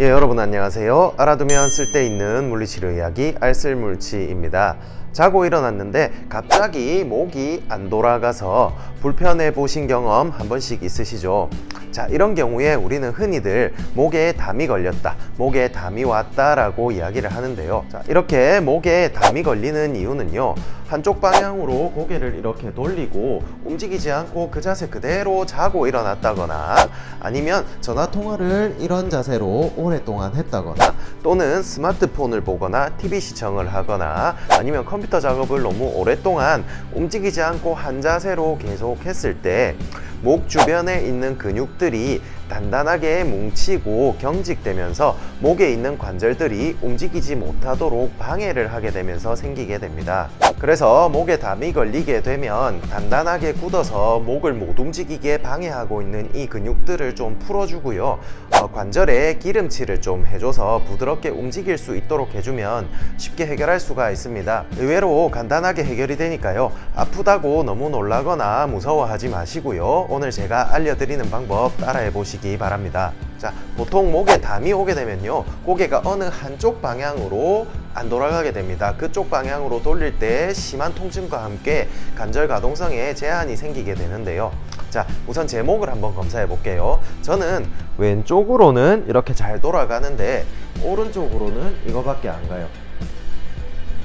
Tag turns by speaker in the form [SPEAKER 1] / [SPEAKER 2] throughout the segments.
[SPEAKER 1] 예, 여러분 안녕하세요. 알아두면 쓸데있는 물리치료 이야기 알쓸물치입니다. 자고 일어났는데 갑자기 목이 안 돌아가서 불편해 보신 경험 한 번씩 있으시죠? 자, 이런 경우에 우리는 흔히들 목에 담이 걸렸다, 목에 담이 왔다 라고 이야기를 하는데요. 자, 이렇게 목에 담이 걸리는 이유는요. 한쪽 방향으로 고개를 이렇게 돌리고 움직이지 않고 그 자세 그대로 자고 일어났다거나 아니면 전화 통화를 이런 자세로 오랫동안 했다거나 또는 스마트폰을 보거나 TV 시청을 하거나 아니면 컴퓨터 작업을 너무 오랫동안 움직이지 않고 한 자세로 계속 했을 때 목 주변에 있는 근육들이 단단하게 뭉치고 경직되면서 목에 있는 관절들이 움직이지 못하도록 방해를 하게 되면서 생기게 됩니다. 그래서 목에 담이 걸리게 되면 단단하게 굳어서 목을 못 움직이게 방해하고 있는 이 근육들을 좀 풀어주고요. 어, 관절에 기름칠을 좀 해줘서 부드럽게 움직일 수 있도록 해주면 쉽게 해결할 수가 있습니다. 의외로 간단하게 해결이 되니까요. 아프다고 너무 놀라거나 무서워하지 마시고요. 오늘 제가 알려드리는 방법 따라해 보시기 바랍니다. 자, 보통 목에 담이 오게 되면요. 고개가 어느 한쪽 방향으로 안 돌아가게 됩니다. 그쪽 방향으로 돌릴 때 심한 통증과 함께 관절 가동성에 제한이 생기게 되는데요. 자, 우선 제 목을 한번 검사해 볼게요. 저는 왼쪽으로는 이렇게 잘 돌아가는데 오른쪽으로는 이거밖에 안 가요.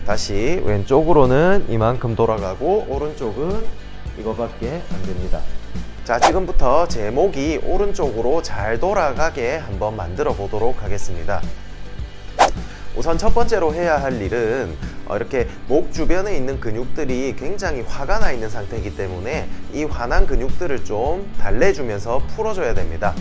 [SPEAKER 1] 다시 왼쪽으로는 이만큼 돌아가고 오른쪽은 이거밖에 안 됩니다. 자 지금부터 제 목이 오른쪽으로 잘 돌아가게 한번 만들어 보도록 하겠습니다. 우선 첫 번째로 해야 할 일은 어, 이렇게 목 주변에 있는 근육들이 굉장히 화가 나 있는 상태이기 때문에 이 화난 근육들을 좀 달래주면서 풀어줘야 됩니다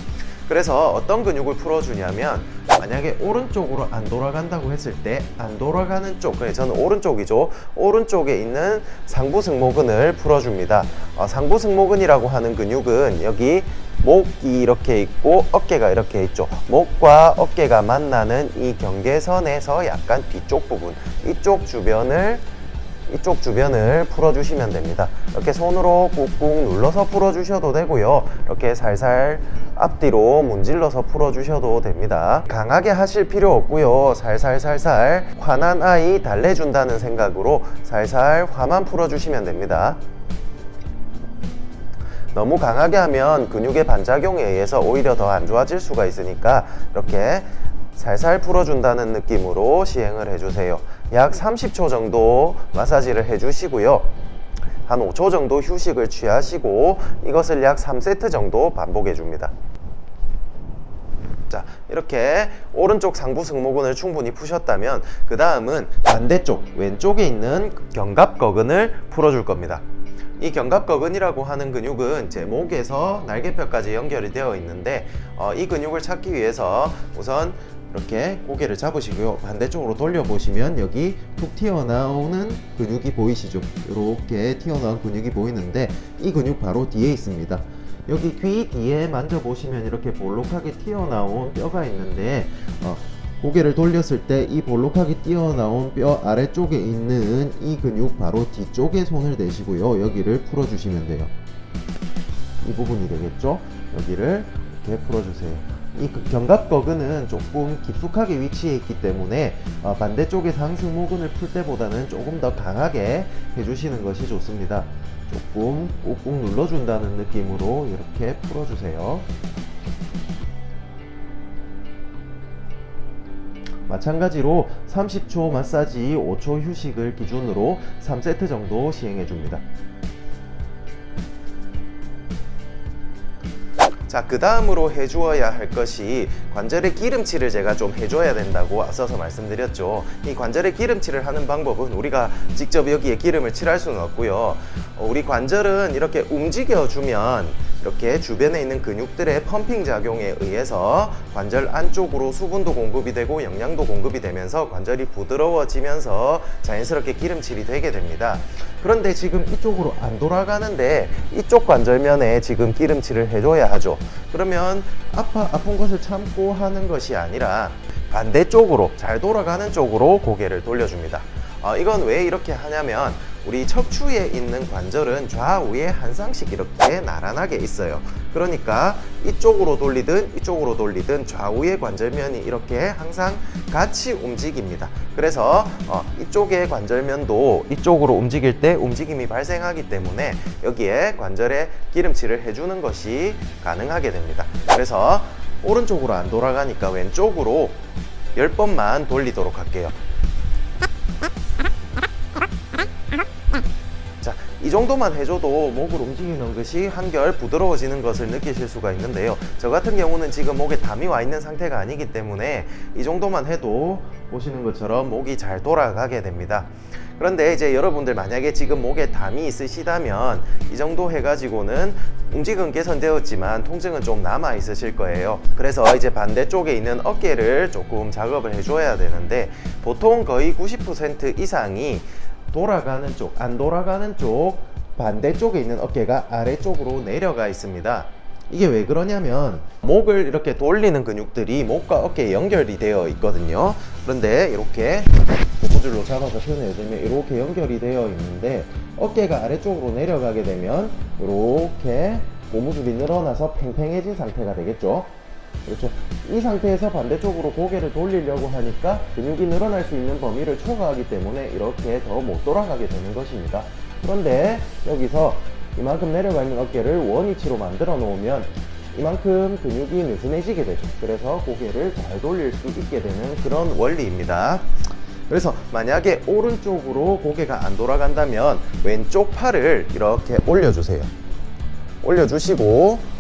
[SPEAKER 1] 그래서 어떤 근육을 풀어주냐면 만약에 오른쪽으로 안 돌아간다고 했을 때 안 돌아가는 쪽 그래 저는 오른쪽이죠. 오른쪽에 있는 상부승모근을 풀어줍니다. 어, 상부승모근이라고 하는 근육은 여기 목이 이렇게 있고 어깨가 이렇게 있죠. 목과 어깨가 만나는 이 경계선에서 약간 뒤쪽 부분 이쪽 주변을 이쪽 주변을 풀어주시면 됩니다. 이렇게 손으로 꾹꾹 눌러서 풀어주셔도 되고요. 이렇게 살살 앞뒤로 문질러서 풀어주셔도 됩니다. 강하게 하실 필요 없고요. 살살살살 화난 아이 달래준다는 생각으로 살살 화만 풀어주시면 됩니다. 너무 강하게 하면 근육의 반작용에 의해서 오히려 더 안 좋아질 수가 있으니까 이렇게 살살 풀어준다는 느낌으로 시행을 해주세요 약 30초 정도 마사지를 해주시고요. 한 5초 정도 휴식을 취하시고 이것을 약 3세트 정도 반복해 줍니다. 자 이렇게 오른쪽 상부 승모근을 충분히 푸셨다면 그 다음은 반대쪽 왼쪽에 있는 견갑거근을 풀어줄 겁니다. 이 견갑거근이라고 하는 근육은 제 목에서 날개뼈까지 연결이 되어 있는데 어, 이 근육을 찾기 위해서 우선 이렇게 고개를 잡으시고요. 반대쪽으로 돌려보시면 여기 툭 튀어나오는 근육이 보이시죠? 이렇게 튀어나온 근육이 보이는데 이 근육 바로 뒤에 있습니다. 여기 귀 뒤에 만져보시면 이렇게 볼록하게 튀어나온 뼈가 있는데 어, 고개를 돌렸을 때 이 볼록하게 튀어나온 뼈 아래쪽에 있는 이 근육 바로 뒤쪽에 손을 대시고요. 여기를 풀어주시면 돼요. 이 부분이 되겠죠? 여기를 이렇게 풀어주세요 이그 견갑거근은 조금 깊숙하게 위치해 있기 때문에 어, 반대쪽의 상승모근을 풀 때보다는 조금 더 강하게 해주시는 것이 좋습니다. 조금 꾹꾹 눌러준다는 느낌으로 이렇게 풀어주세요. 마찬가지로 30초 마사지 5초 휴식을 기준으로 3세트 정도 시행해 줍니다 자, 그 다음으로 해주어야 할 것이 관절의 기름칠을 제가 좀 해줘야 된다고 앞서서 말씀드렸죠. 이 관절의 기름칠을 하는 방법은 우리가 직접 여기에 기름을 칠할 수는 없고요. 어, 우리 관절은 이렇게 움직여주면 이렇게 주변에 있는 근육들의 펌핑 작용에 의해서 관절 안쪽으로 수분도 공급이 되고 영양도 공급이 되면서 관절이 부드러워지면서 자연스럽게 기름칠이 되게 됩니다. 그런데 지금 이쪽으로 안 돌아가는데 이쪽 관절면에 지금 기름칠을 해줘야 하죠 그러면 아파, 아픈 것을 참고 하는 것이 아니라 반대쪽으로 잘 돌아가는 쪽으로 고개를 돌려줍니다 어, 이건 왜 이렇게 하냐면 우리 척추에 있는 관절은 좌우에 한 쌍씩 이렇게 나란하게 있어요. 그러니까 이쪽으로 돌리든 이쪽으로 돌리든 좌우의 관절면이 이렇게 항상 같이 움직입니다. 그래서 어, 이쪽의 관절면도 이쪽으로 움직일 때 움직임이 발생하기 때문에 여기에 관절에 기름칠을 해주는 것이 가능하게 됩니다. 그래서 오른쪽으로 안 돌아가니까 왼쪽으로 10번만 돌리도록 할게요. 이 정도만 해줘도 목을 움직이는 것이 한결 부드러워지는 것을 느끼실 수가 있는데요. 저 같은 경우는 지금 목에 담이 와 있는 상태가 아니기 때문에 이 정도만 해도 보시는 것처럼 목이 잘 돌아가게 됩니다. 그런데 이제 여러분들 만약에 지금 목에 담이 있으시다면 이 정도 해가지고는 움직은 개선되었지만 통증은 좀 남아 있으실 거예요. 그래서 이제 반대쪽에 있는 어깨를 조금 작업을 해줘야 되는데 보통 거의 90% 이상이 돌아가는 쪽, 안 돌아가는 쪽 반대쪽에 있는 어깨가 아래쪽으로 내려가 있습니다. 이게 왜 그러냐면 목을 이렇게 돌리는 근육들이 목과 어깨에 연결이 되어 있거든요. 그런데 이렇게 고무줄로 잡아서 표현해주면 이렇게 연결이 되어 있는데 어깨가 아래쪽으로 내려가게 되면 이렇게 고무줄이 늘어나서 팽팽해진 상태가 되겠죠. 그렇죠. 이 상태에서 반대쪽으로 고개를 돌리려고 하니까 근육이 늘어날 수 있는 범위를 초과하기 때문에 이렇게 더 못 돌아가게 되는 것입니다. 그런데 여기서 이만큼 내려가 있는 어깨를 원위치로 만들어 놓으면 이만큼 근육이 느슨해지게 되죠. 그래서 고개를 잘 돌릴 수 있게 되는 그런 원리입니다. 그래서 만약에 오른쪽으로 고개가 안 돌아간다면 왼쪽 팔을 이렇게 올려주세요. 올려주시고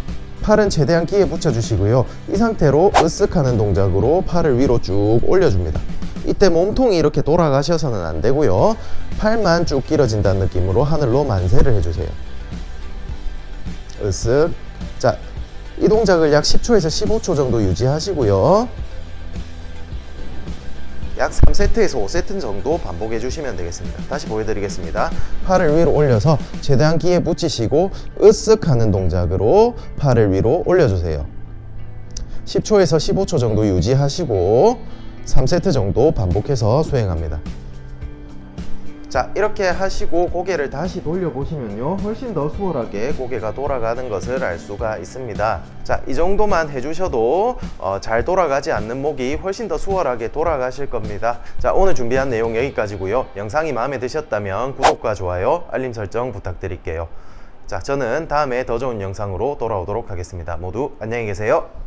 [SPEAKER 1] 팔은 최대한 끼에 붙여주시고요. 이 상태로 으쓱하는 동작으로 팔을 위로 쭉 올려줍니다. 이때 몸통이 이렇게 돌아가셔서는 안 되고요. 팔만 쭉 길어진다는 느낌으로 하늘로 만세를 해주세요. 으쓱. 자, 이 동작을 약 10초에서 15초 정도 유지하시고요. 약 3세트에서 5세트 정도 반복해 주시면 되겠습니다. 다시 보여드리겠습니다. 팔을 위로 올려서 최대한 끼에 붙이시고 으쓱 하는 동작으로 팔을 위로 올려주세요. 10초에서 15초 정도 유지하시고 3세트 정도 반복해서 수행합니다. 자 이렇게 하시고 고개를 다시 돌려보시면요. 훨씬 더 수월하게 고개가 돌아가는 것을 알 수가 있습니다. 자이 정도만 해주셔도 어, 잘 돌아가지 않는 목이 훨씬 더 수월하게 돌아가실 겁니다. 자 오늘 준비한 내용 여기까지고요. 영상이 마음에 드셨다면 구독과 좋아요 알림 설정 부탁드릴게요. 자 저는 다음에 더 좋은 영상으로 돌아오도록 하겠습니다. 모두 안녕히 계세요